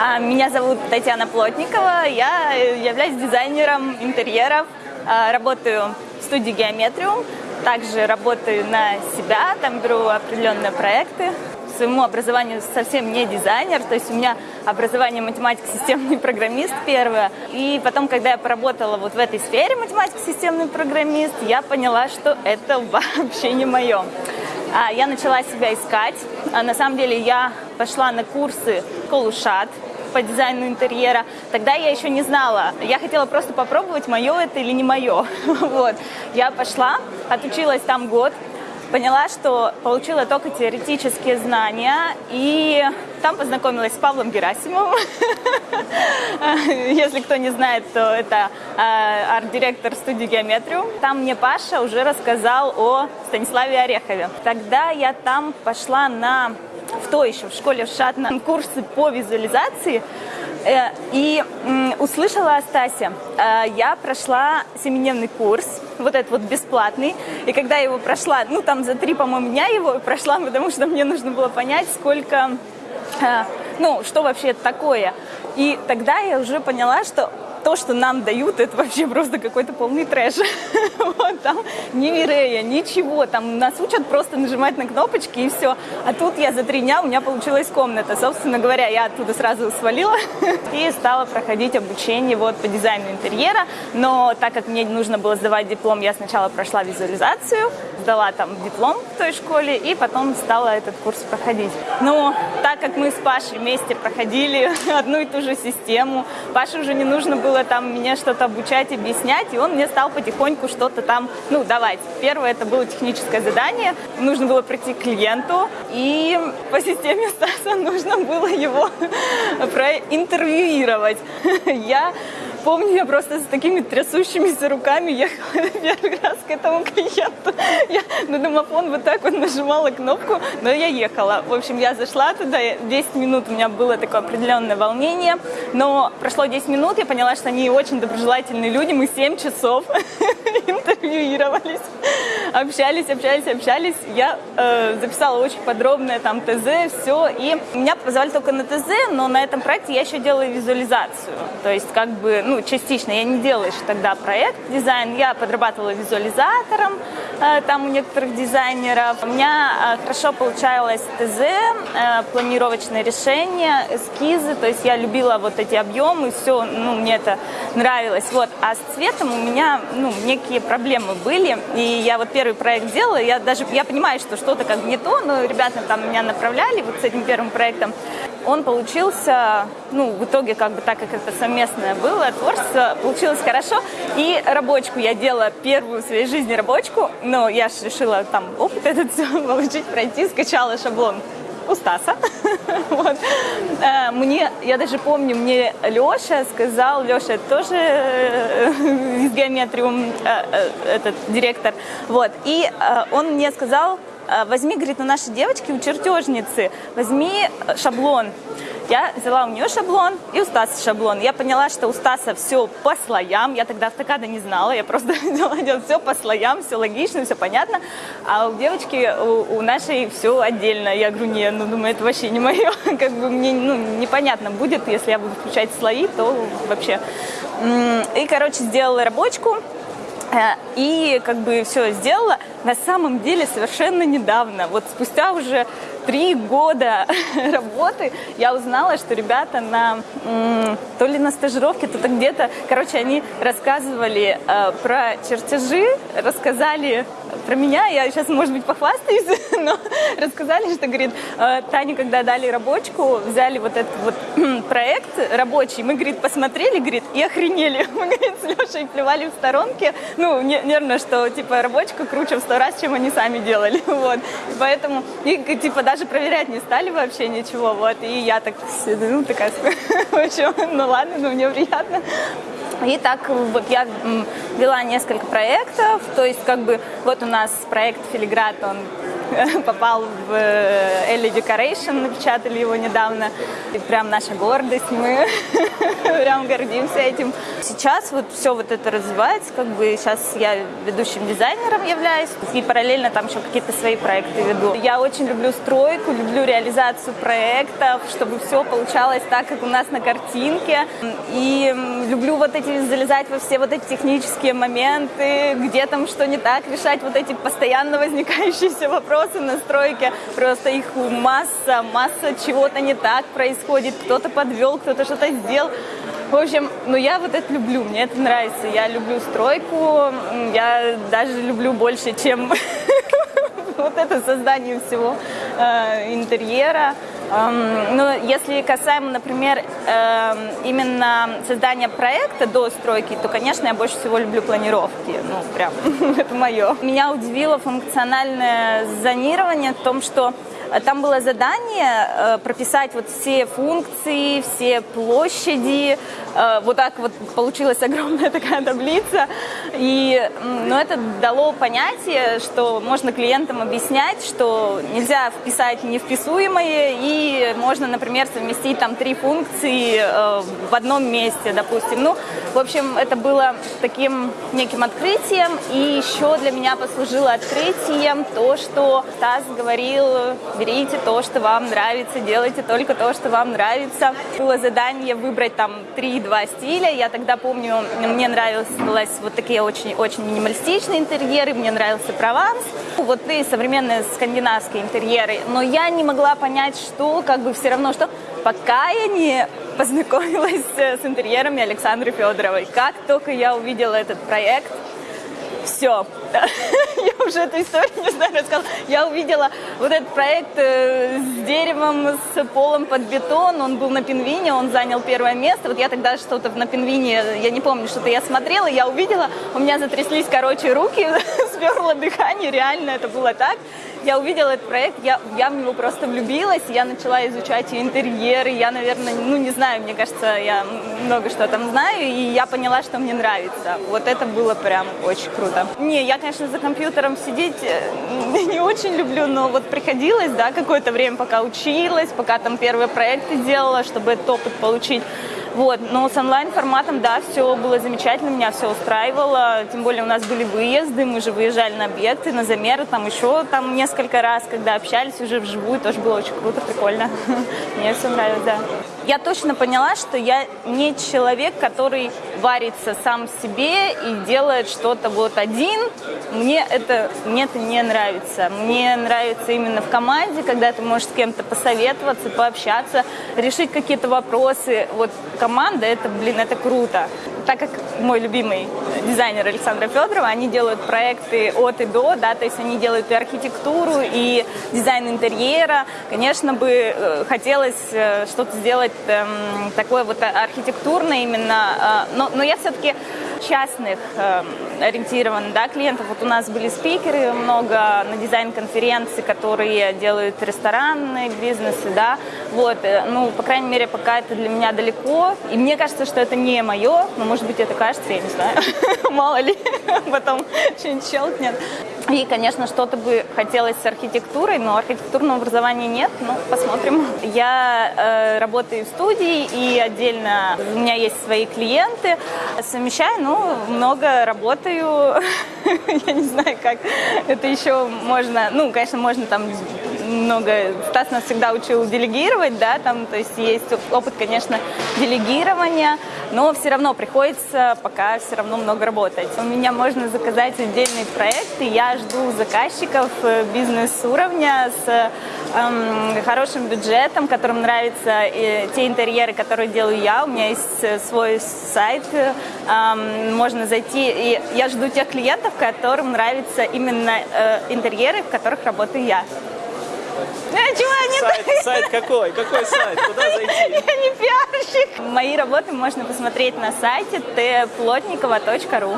А, меня зовут Татьяна Плотникова, я являюсь дизайнером интерьеров, а, работаю в студии Геометриум, также работаю на себя, там беру определенные проекты. Своему образованию совсем не дизайнер, то есть у меня образование математик, системный программист первое. И потом, когда я поработала вот в этой сфере математик, системный программист, я поняла, что это вообще не мое. А, я начала себя искать. На самом деле я пошла на курсы Колушат по дизайну интерьера. Тогда я еще не знала. Я хотела просто попробовать, мое это или не мое. Вот. Я пошла, отучилась там год, поняла, что получила только теоретические знания, и там познакомилась с Павлом Герасимовым. Если кто не знает, то это а, арт-директор студии Геометрию. Там мне Паша уже рассказал о Станиславе Орехове. Тогда я там пошла на в той еще в школе в Шатна курсы по визуализации э, и услышала о Стасе. Э, я прошла семидневный курс, вот этот вот бесплатный. И когда я его прошла, ну там за три, по-моему, дня его прошла, потому что мне нужно было понять, сколько, э, ну, что вообще это такое. И тогда я уже поняла, что то, что нам дают, это вообще просто какой-то полный трэш. вот, там ни Мирея, ничего, там нас учат просто нажимать на кнопочки и все. А тут я за три дня, у меня получилась комната. Собственно говоря, я оттуда сразу свалила и стала проходить обучение вот по дизайну интерьера. Но так как мне нужно было сдавать диплом, я сначала прошла визуализацию, сдала там диплом в той школе и потом стала этот курс проходить. Но так как мы с Пашей вместе проходили одну и ту же систему, Паше уже не нужно было там меня что-то обучать, объяснять, и он мне стал потихоньку что-то там, ну, давать. Первое это было техническое задание, нужно было прийти к клиенту, и по системе Стаса нужно было его проинтервьюировать. Я помню, я просто с такими трясущимися руками ехала первый раз к этому клиенту. Я на домофон вот так вот нажимала кнопку, но я ехала. В общем, я зашла туда, 10 минут у меня было такое определенное волнение, но прошло 10 минут, я поняла, что они очень доброжелательные люди, мы 7 часов интервьюировались, общались, общались, общались. Я э, записала очень подробное там ТЗ, все, и меня позвали только на ТЗ, но на этом проекте я еще делаю визуализацию, то есть как бы, ну, частично, я не делала еще тогда проект дизайн, я подрабатывала визуализатором э, там у некоторых дизайнеров. У меня э, хорошо получалось ТЗ, э, планировочное решение, эскизы, то есть я любила вот эти объемы, все, ну, мне это нравилось. Вот. А с цветом у меня, ну, некие проблемы были, и я вот первый проект делала, я даже, я понимаю, что что-то как не то, но ребята там меня направляли вот с этим первым проектом, он получился, ну, в итоге, как бы так как это совместное было, творчество, получилось хорошо. И рабочку я делала первую в своей жизни рабочку, но я же решила там опыт этот все получить, пройти, скачала шаблон у Стаса. вот. Э, мне, я даже помню, мне Леша сказал, Леша тоже э, из геометриум, э, этот директор, вот, и он мне сказал, возьми, говорит, на наши девочки у чертежницы, возьми э, шаблон. Я взяла у нее шаблон и у Стаса шаблон. Я поняла, что у Стаса все по слоям. Я тогда автокада не знала, я просто делала все по слоям, все логично, все понятно. А у девочки, у, у нашей все отдельно. Я говорю, не, ну, думаю, это вообще не мое. Как бы мне ну, непонятно будет, если я буду включать слои, то вообще. И, короче, сделала рабочку. Э, и как бы все сделала на самом деле совершенно недавно. Вот спустя уже три года работы я узнала, что ребята на то ли на стажировке, то то где-то, короче, они рассказывали э, про чертежи, рассказали про меня, я сейчас, может быть, похвастаюсь, но рассказали, что, говорит, э, Таня, когда дали рабочку, взяли вот этот вот проект рабочий, мы, говорит, посмотрели, говорит, и охренели. Мы, говорит, с Лешей плевали в сторонке, ну, нервно, что, типа, рабочка круче в сто раз, чем они сами делали, вот. Поэтому, и, типа, даже проверять не стали вообще ничего, вот. И я так, ну, такая, в общем, ну, ладно, но мне приятно. И так вот я вела несколько проектов, то есть как бы вот у нас проект Филиград, он попал в э, Ellie Decoration, напечатали его недавно. И прям наша гордость, мы прям гордимся этим. Сейчас вот все вот это развивается, как бы сейчас я ведущим дизайнером являюсь, и параллельно там еще какие-то свои проекты веду. Я очень люблю стройку, люблю реализацию проектов, чтобы все получалось так, как у нас на картинке. И люблю вот эти залезать во все вот эти технические моменты, где там что не так, решать вот эти постоянно возникающиеся вопросы на стройке. Просто их масса, масса чего-то не так происходит. Кто-то подвел, кто-то что-то сделал. В общем, ну я вот это люблю, мне это нравится. Я люблю стройку, я даже люблю больше, чем вот это создание всего э, интерьера. Эм, но если касаемо, например, э, именно создания проекта до стройки, то, конечно, я больше всего люблю планировки. Ну, прям, это мое. Меня удивило функциональное зонирование в том, что там было задание э, прописать вот все функции, все площади. Э, вот так вот получилась огромная такая таблица. И ну, это дало понятие, что можно клиентам объяснять, что нельзя вписать невписуемое, и можно, например, совместить там три функции э, в одном месте, допустим. Ну, в общем, это было таким неким открытием. И еще для меня послужило открытием то, что Стас говорил берите то, что вам нравится, делайте только то, что вам нравится. Было задание выбрать там 3-2 стиля. Я тогда помню, мне нравилось вот такие очень-очень минималистичные интерьеры, мне нравился Прованс. Вот и современные скандинавские интерьеры. Но я не могла понять, что, как бы все равно, что пока я не познакомилась с интерьерами Александры Федоровой. Как только я увидела этот проект, все. Я уже эту историю не знаю, рассказала. Я увидела вот этот проект э, с деревом, с полом под бетон. Он был на пингвине, он занял первое место. Вот я тогда что-то на пингвине, я не помню, что-то я смотрела, я увидела, у меня затряслись, короче, руки, сперло дыхание, реально это было так я увидела этот проект, я, я в него просто влюбилась, я начала изучать интерьеры, я, наверное, ну, не знаю, мне кажется, я много что там знаю, и я поняла, что мне нравится. Вот это было прям очень круто. Не, я, конечно, за компьютером сидеть э, не очень люблю, но вот приходилось, да, какое-то время, пока училась, пока там первые проекты делала, чтобы этот опыт получить. Вот, но с онлайн-форматом, да, все было замечательно, меня все устраивало, тем более у нас были выезды, мы же выезжали на объекты, на замеры, там еще там несколько раз, когда общались уже вживую, тоже было очень круто, прикольно. Мне все нравилось, да. Я точно поняла, что я не человек, который варится сам себе и делает что-то вот один. Мне это, мне это не нравится. Мне нравится именно в команде, когда ты можешь с кем-то посоветоваться, пообщаться, решить какие-то вопросы. Вот команда, это, блин, это круто. Так как мой любимый дизайнер Александра Федорова, они делают проекты от и до, да, то есть они делают и архитектуру, и дизайн интерьера. Конечно бы э, хотелось э, что-то сделать эм, такое вот архитектурное именно, э, но, но я все-таки частных э, ориентирован да, клиентов. Вот у нас были спикеры много на дизайн-конференции, которые делают ресторанные бизнесы, да, вот, э, ну, по крайней мере, пока это для меня далеко, и мне кажется, что это не мое, но, может быть, это кажется, я не знаю, мало ли, потом что-нибудь щелкнет. И, конечно, что-то бы хотелось с архитектурой, но архитектурного образования нет, ну, посмотрим. Я э, работаю в студии, и отдельно у меня есть свои клиенты, совмещаю, ну, много работаю, я не знаю, как это еще можно, ну, конечно, можно там много, Стас нас всегда учил делегировать, да, там, то есть есть опыт, конечно, делегирования, но все равно приходится пока все равно много работать. У меня можно заказать отдельный проект, и я жду заказчиков э, бизнес-уровня с эм, хорошим бюджетом, которым нравятся те интерьеры, которые делаю я. У меня есть э, свой сайт, эм, можно зайти, и я жду тех клиентов, которым нравятся именно э, интерьеры, в которых работаю я. Э, чего не сайт, сайт какой? Какой сайт? Куда зайти? Я не пиарщик. Мои работы можно посмотреть на сайте tplotnikova.ru